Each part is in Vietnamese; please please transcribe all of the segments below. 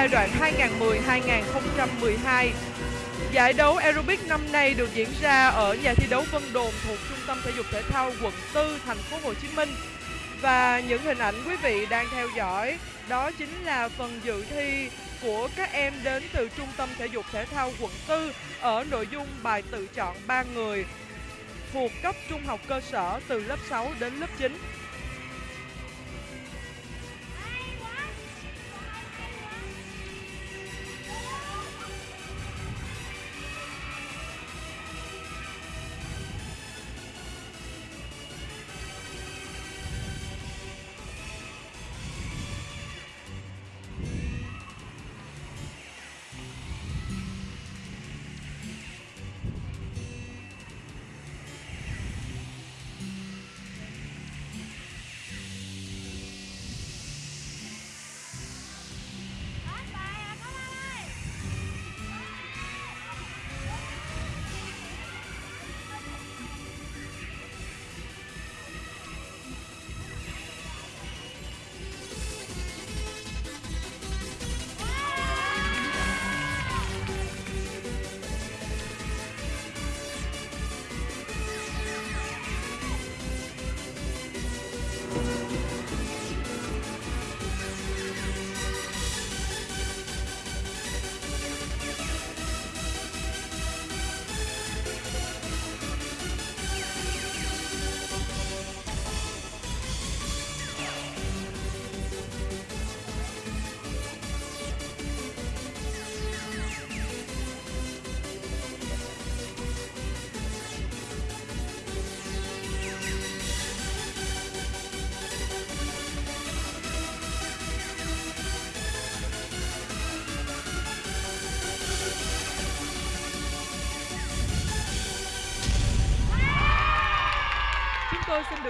giai đoạn 2010-2012. Giải đấu aerobic năm nay được diễn ra ở nhà thi đấu Vân Đồn thuộc Trung tâm Thể dục Thể thao quận 4 thành phố Hồ Chí Minh. Và những hình ảnh quý vị đang theo dõi, đó chính là phần dự thi của các em đến từ Trung tâm Thể dục Thể thao quận 4 ở nội dung bài tự chọn 3 người thuộc cấp trung học cơ sở từ lớp 6 đến lớp 9.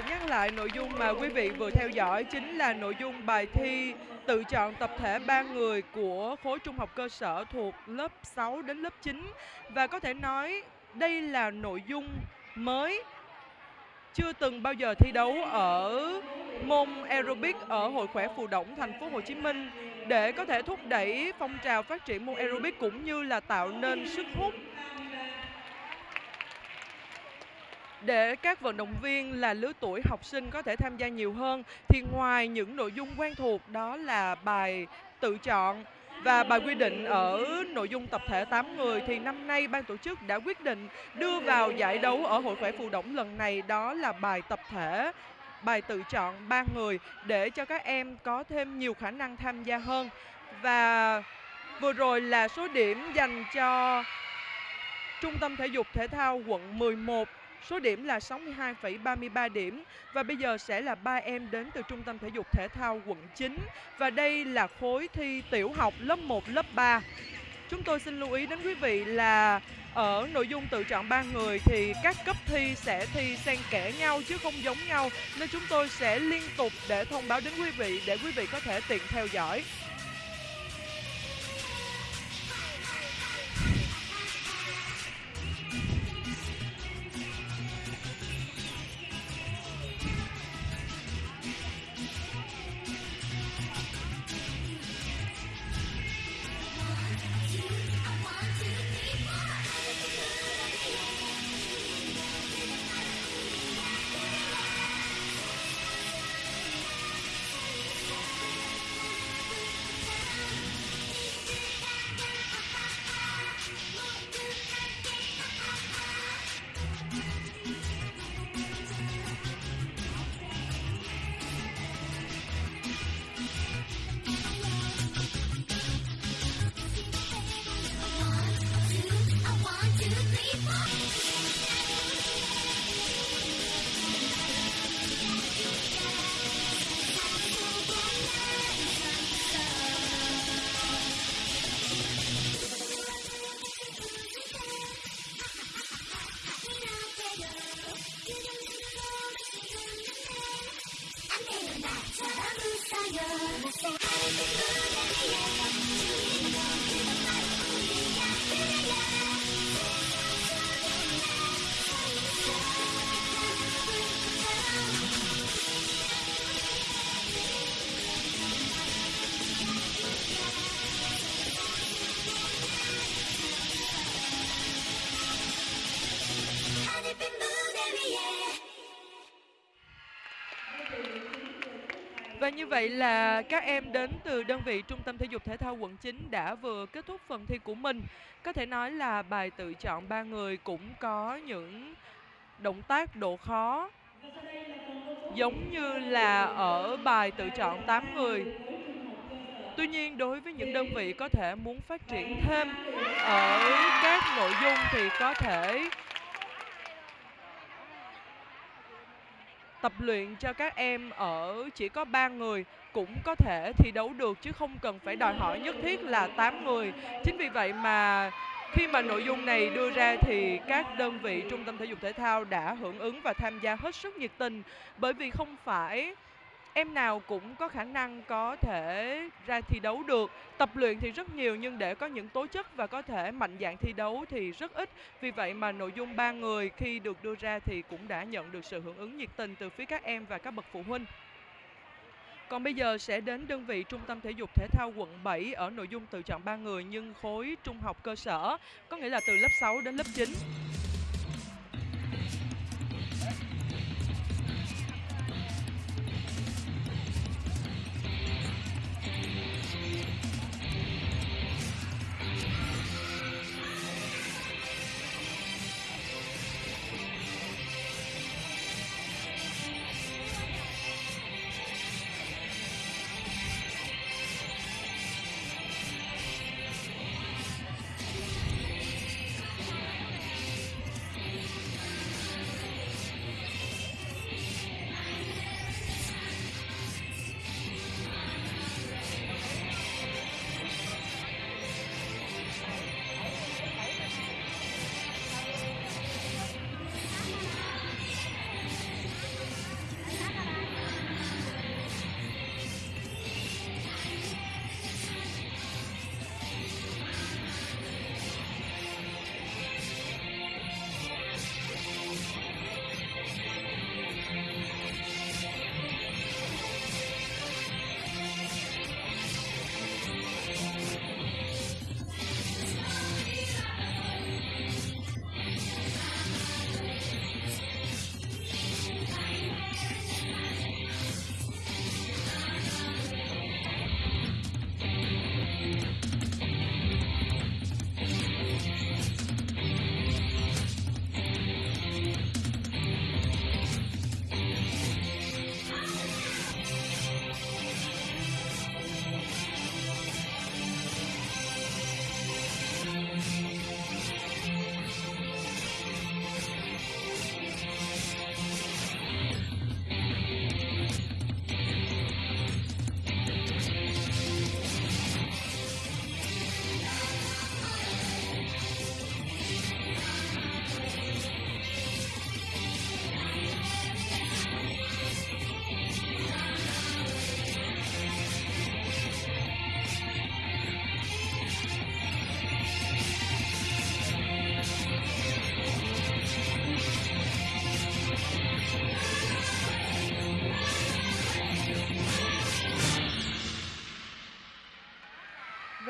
Được nhắc lại nội dung mà quý vị vừa theo dõi chính là nội dung bài thi tự chọn tập thể ba người của khối trung học cơ sở thuộc lớp 6 đến lớp 9 và có thể nói đây là nội dung mới chưa từng bao giờ thi đấu ở môn aerobic ở hội khỏe phù động thành phố Hồ Chí Minh. Để có thể thúc đẩy phong trào phát triển môn aerobic cũng như là tạo nên sức hút để các vận động viên là lứa tuổi học sinh có thể tham gia nhiều hơn, thì ngoài những nội dung quen thuộc, đó là bài tự chọn và bài quy định ở nội dung tập thể 8 người, thì năm nay ban tổ chức đã quyết định đưa vào giải đấu ở hội khỏe phù động lần này, đó là bài tập thể, bài tự chọn ba người, để cho các em có thêm nhiều khả năng tham gia hơn. Và vừa rồi là số điểm dành cho Trung tâm Thể dục Thể thao quận 11 Số điểm là 62,33 điểm và bây giờ sẽ là ba em đến từ Trung tâm Thể dục Thể thao quận 9 và đây là khối thi tiểu học lớp 1, lớp 3. Chúng tôi xin lưu ý đến quý vị là ở nội dung tự chọn ba người thì các cấp thi sẽ thi xen kẽ nhau chứ không giống nhau nên chúng tôi sẽ liên tục để thông báo đến quý vị để quý vị có thể tiện theo dõi. Vậy là các em đến từ đơn vị Trung tâm Thể dục Thể thao quận 9 đã vừa kết thúc phần thi của mình. Có thể nói là bài tự chọn ba người cũng có những động tác độ khó, giống như là ở bài tự chọn 8 người. Tuy nhiên, đối với những đơn vị có thể muốn phát triển thêm ở các nội dung thì có thể tập luyện cho các em ở chỉ có 3 người cũng có thể thi đấu được chứ không cần phải đòi hỏi nhất thiết là 8 người. Chính vì vậy mà khi mà nội dung này đưa ra thì các đơn vị trung tâm thể dục thể thao đã hưởng ứng và tham gia hết sức nhiệt tình bởi vì không phải em nào cũng có khả năng có thể ra thi đấu được. Tập luyện thì rất nhiều nhưng để có những tố chất và có thể mạnh dạng thi đấu thì rất ít. Vì vậy mà nội dung ba người khi được đưa ra thì cũng đã nhận được sự hưởng ứng nhiệt tình từ phía các em và các bậc phụ huynh. Còn bây giờ sẽ đến đơn vị Trung tâm Thể dục Thể thao quận 7 ở nội dung tự chọn ba người nhưng khối trung học cơ sở, có nghĩa là từ lớp 6 đến lớp 9.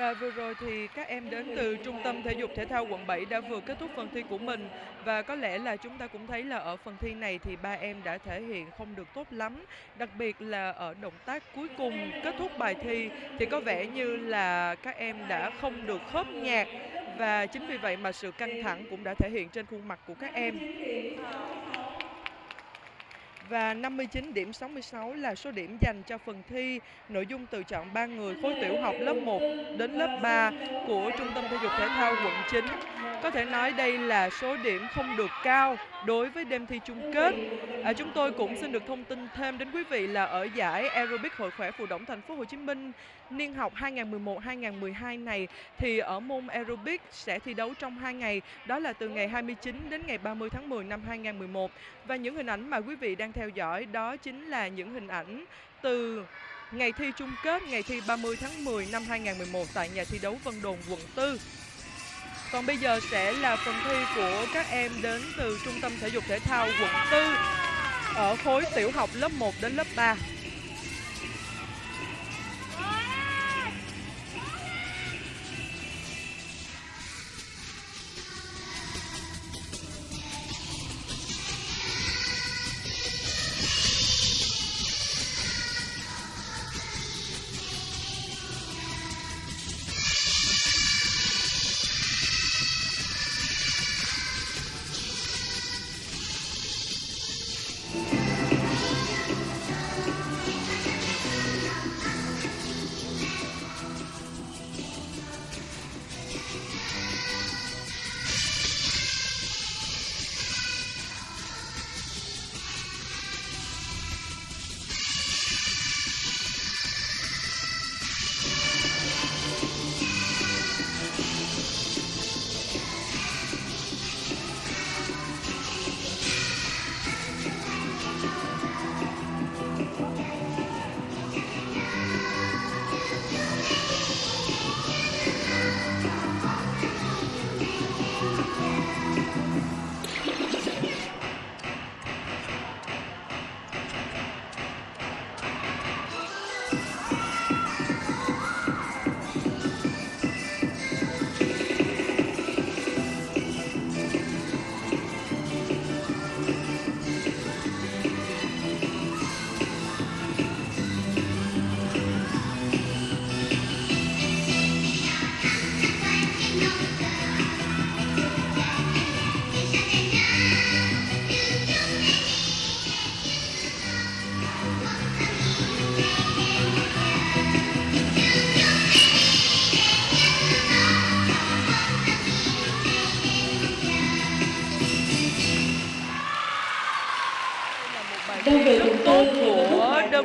Và vừa rồi thì các em đến từ Trung tâm Thể dục Thể thao quận 7 đã vừa kết thúc phần thi của mình. Và có lẽ là chúng ta cũng thấy là ở phần thi này thì ba em đã thể hiện không được tốt lắm, đặc biệt là ở động tác cuối cùng kết thúc bài thi thì có vẻ như là các em đã không được khớp nhạc. Và chính vì vậy mà sự căng thẳng cũng đã thể hiện trên khuôn mặt của các em. Và 59 điểm 66 là số điểm dành cho phần thi nội dung tự chọn 3 người khối tiểu học lớp 1 đến lớp 3 của Trung tâm Thể dục Thể thao quận 9. Có thể nói đây là số điểm không được cao đối với đêm thi chung kết. À, chúng tôi cũng xin được thông tin thêm đến quý vị là ở giải aerobic hội khỏe phù động thành phố Hồ Chí Minh niên học 2011-2012 này thì ở môn aerobic sẽ thi đấu trong 2 ngày, đó là từ ngày 29 đến ngày 30 tháng 10 năm 2011. Và những hình ảnh mà quý vị đang theo dõi đó chính là những hình ảnh từ ngày thi chung kết ngày thi 30 tháng 10 năm 2011 tại nhà thi đấu Vân Đồn quận 4. Còn bây giờ sẽ là phần thi của các em đến từ Trung tâm Thể dục Thể thao quận 4 ở khối tiểu học lớp 1 đến lớp 3.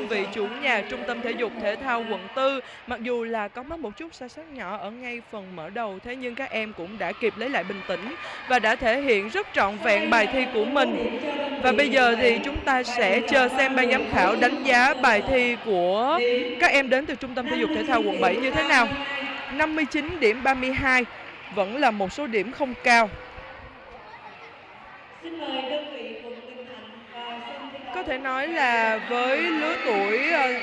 Đơn vị chủ nhà Trung tâm Thể dục Thể thao quận 4. Mặc dù là có mất một chút sai sót nhỏ ở ngay phần mở đầu, thế nhưng các em cũng đã kịp lấy lại bình tĩnh và đã thể hiện rất trọn vẹn bài thi của mình. Và bây giờ thì chúng ta sẽ chờ xem ban giám khảo đánh giá bài thi của các em đến từ Trung tâm Thể dục Thể thao quận 7 như thế nào. 59 điểm 32 vẫn là một số điểm không cao. Xin mời đơn vị có thể nói là với lứa tuổi ờ,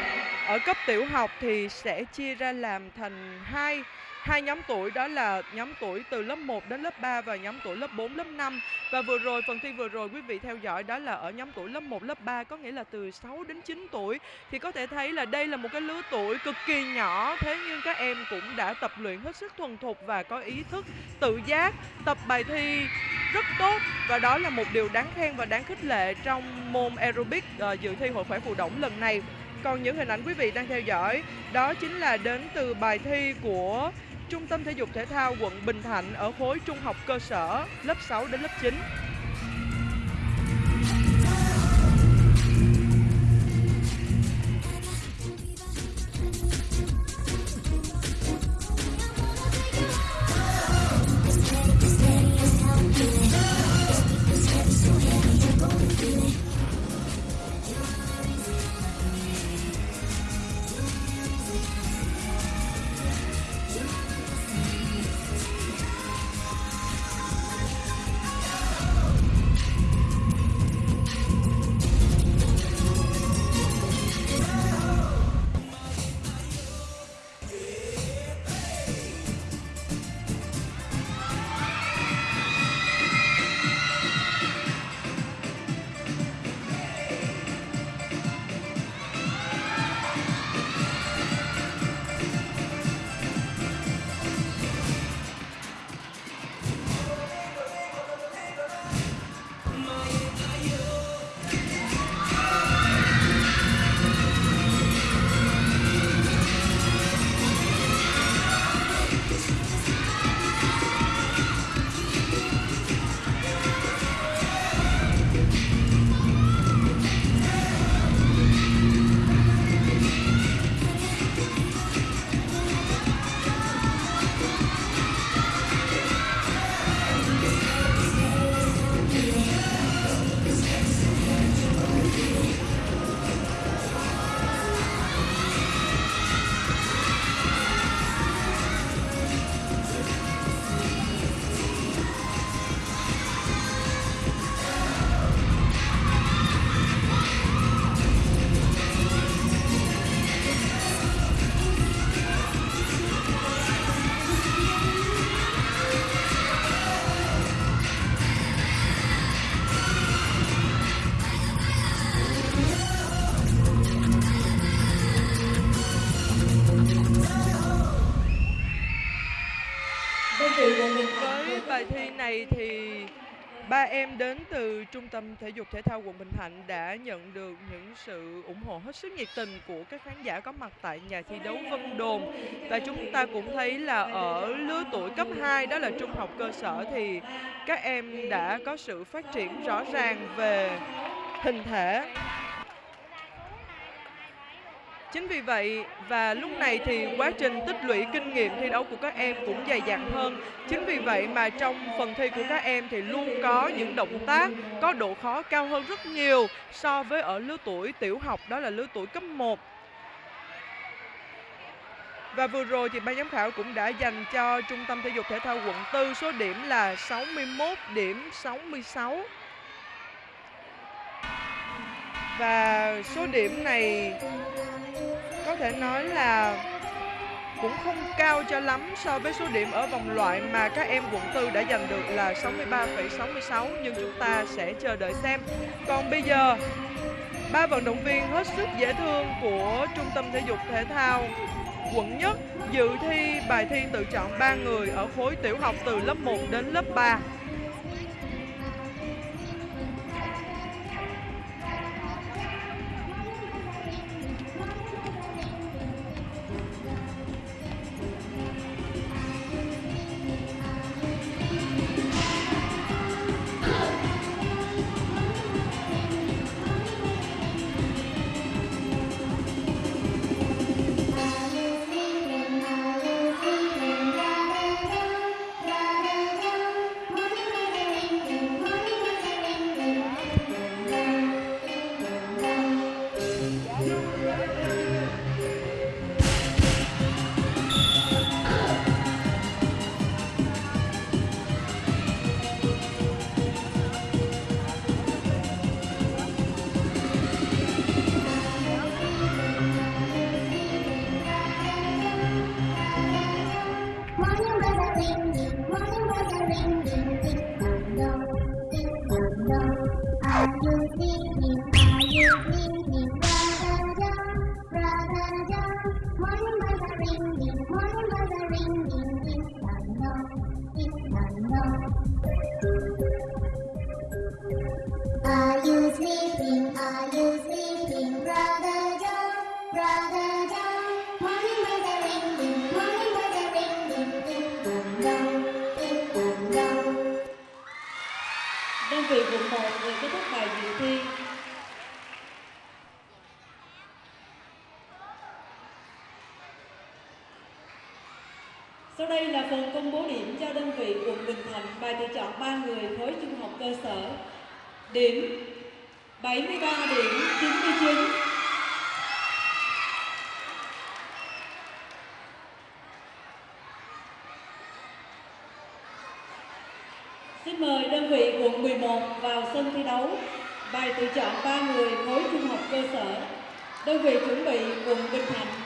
ở cấp tiểu học thì sẽ chia ra làm thành hai hai nhóm tuổi đó là nhóm tuổi từ lớp 1 đến lớp 3 và nhóm tuổi lớp 4, lớp 5. Và vừa rồi phần thi vừa rồi quý vị theo dõi đó là ở nhóm tuổi lớp 1, lớp 3 có nghĩa là từ 6 đến 9 tuổi thì có thể thấy là đây là một cái lứa tuổi cực kỳ nhỏ thế nhưng các em cũng đã tập luyện hết sức thuần thục và có ý thức tự giác, tập bài thi rất tốt và đó là một điều đáng khen và đáng khích lệ trong môn aerobic uh, dự thi hội khỏe phù động lần này. Còn những hình ảnh quý vị đang theo dõi, đó chính là đến từ bài thi của Trung tâm Thể dục Thể thao quận Bình Thạnh ở khối trung học cơ sở lớp 6 đến lớp 9. Ba em đến từ Trung tâm Thể dục Thể thao quận Bình Thạnh đã nhận được những sự ủng hộ hết sức nhiệt tình của các khán giả có mặt tại nhà thi đấu Vân Đồn. Và chúng ta cũng thấy là ở lứa tuổi cấp 2 đó là trung học cơ sở, thì các em đã có sự phát triển rõ ràng về hình thể Chính vì vậy và lúc này thì quá trình tích lũy kinh nghiệm thi đấu của các em cũng dày dặn hơn. Chính vì vậy mà trong phần thi của các em thì luôn có những động tác có độ khó cao hơn rất nhiều so với ở lứa tuổi tiểu học, đó là lứa tuổi cấp 1. Và vừa rồi thì ban giám khảo cũng đã dành cho Trung tâm Thể dục Thể thao quận 4 số điểm là 61 điểm 66. Và số điểm này có thể nói là cũng không cao cho lắm so với số điểm ở vòng loại mà các em quận tư đã giành được là 63,66 nhưng chúng ta sẽ chờ đợi xem. Còn bây giờ, ba vận động viên hết sức dễ thương của Trung tâm Thể dục Thể thao quận nhất dự thi bài thi tự chọn ba người ở khối tiểu học từ lớp 1 đến lớp 3. Vị quận 1 vừa kết thúc bài dự thi. Sau đây là phần công bố điểm cho đơn vị quận Bình Thạnh bài tự chọn 3 người khối trung học cơ sở. Điểm 73 điểm 99. Xin mời đơn vị quận 11 vào sân thi đấu. Bài tự chọn 3 người khối trung học cơ sở. Đơn vị chuẩn bị quận Bình Thạnh.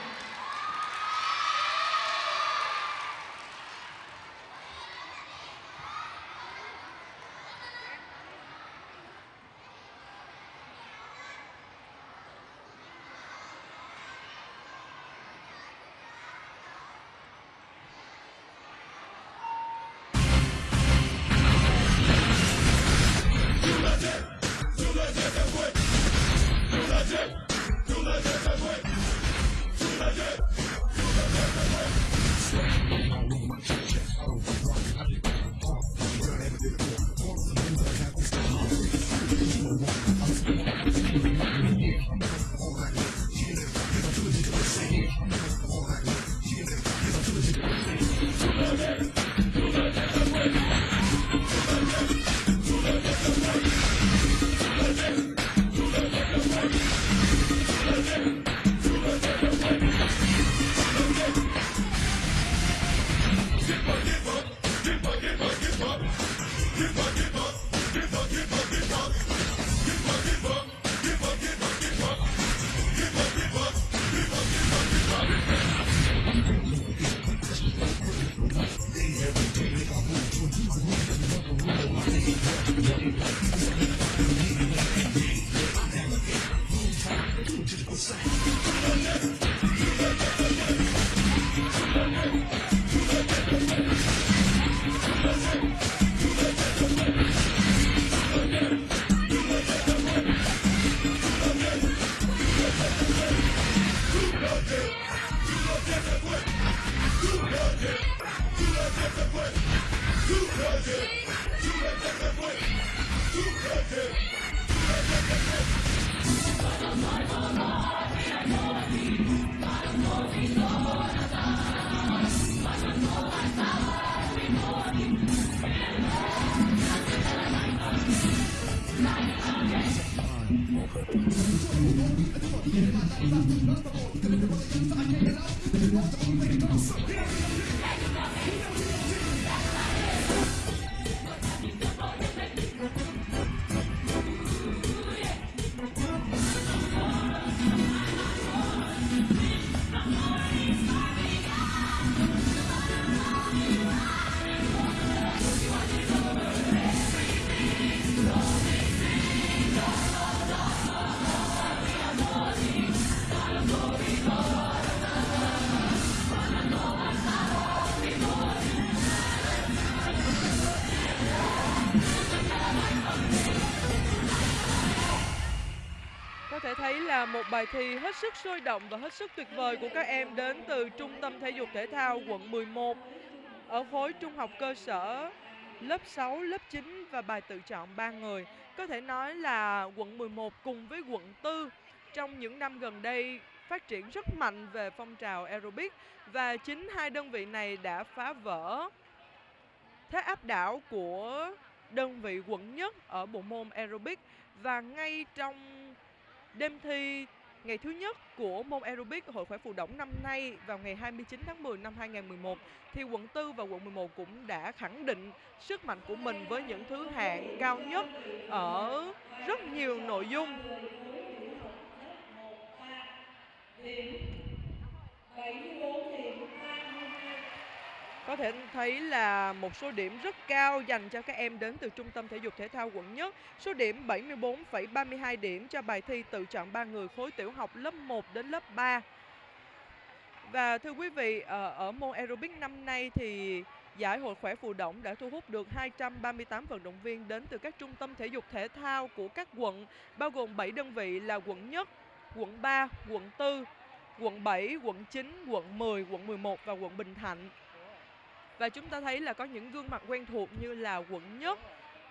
I'm gonna go get some more. Một bài thi hết sức sôi động và hết sức tuyệt vời của các em đến từ Trung tâm Thể dục Thể thao quận 11 ở khối trung học cơ sở lớp 6, lớp 9 và bài tự chọn 3 người. Có thể nói là quận 11 cùng với quận 4 trong những năm gần đây phát triển rất mạnh về phong trào aerobic và chính hai đơn vị này đã phá vỡ thế áp đảo của đơn vị quận nhất ở bộ môn aerobic và ngay trong đêm thi ngày thứ nhất của môn aerobic Hội khỏe phù đổng năm nay vào ngày 29 tháng 10 năm 2011 thì quận 4 và quận 11 cũng đã khẳng định sức mạnh của mình với những thứ hạng cao nhất ở rất nhiều nội dung. Có thể thấy là một số điểm rất cao dành cho các em đến từ Trung tâm Thể dục Thể thao quận Nhất. Số điểm 74,32 điểm cho bài thi tự chọn 3 người khối tiểu học lớp 1 đến lớp 3. Và thưa quý vị, ờ, ở, môn aerobic năm nay thì giải Hội khỏe phù động đã thu hút được 238 vận động viên đến từ các trung tâm thể dục thể thao của các quận, bao gồm 7 đơn vị là quận Nhất, quận 3, quận 4, quận 7, quận 9, quận 10, quận 11 và quận Bình Thạnh. Và chúng ta thấy là có những gương mặt quen thuộc như là quận Nhất,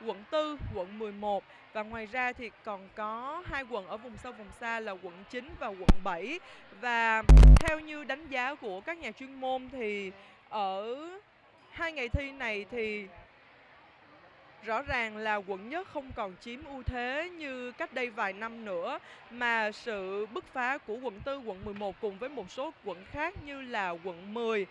quận 4, quận 11 và ngoài ra thì còn có hai quận ở vùng sâu vùng xa là quận 9 và quận 7 và theo như đánh giá của các nhà chuyên môn thì ở hai ngày thi này thì rõ ràng là quận nhất không còn chiếm ưu thế như cách đây vài năm nữa mà sự bứt phá của quận 4, quận 11 cùng với một số quận khác như là quận 10,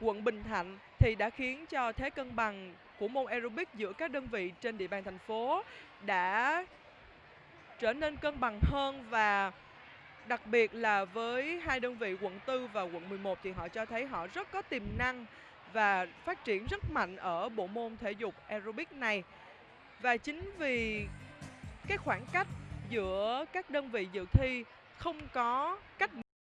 quận Bình Thạnh thì đã khiến cho thế cân bằng của môn aerobic giữa các đơn vị trên địa bàn thành phố đã trở nên cân bằng hơn và đặc biệt là với hai đơn vị quận 4 và quận 11 thì họ cho thấy họ rất có tiềm năng và phát triển rất mạnh ở bộ môn thể dục aerobic này. Và chính vì cái khoảng cách giữa các đơn vị dự thi không có cách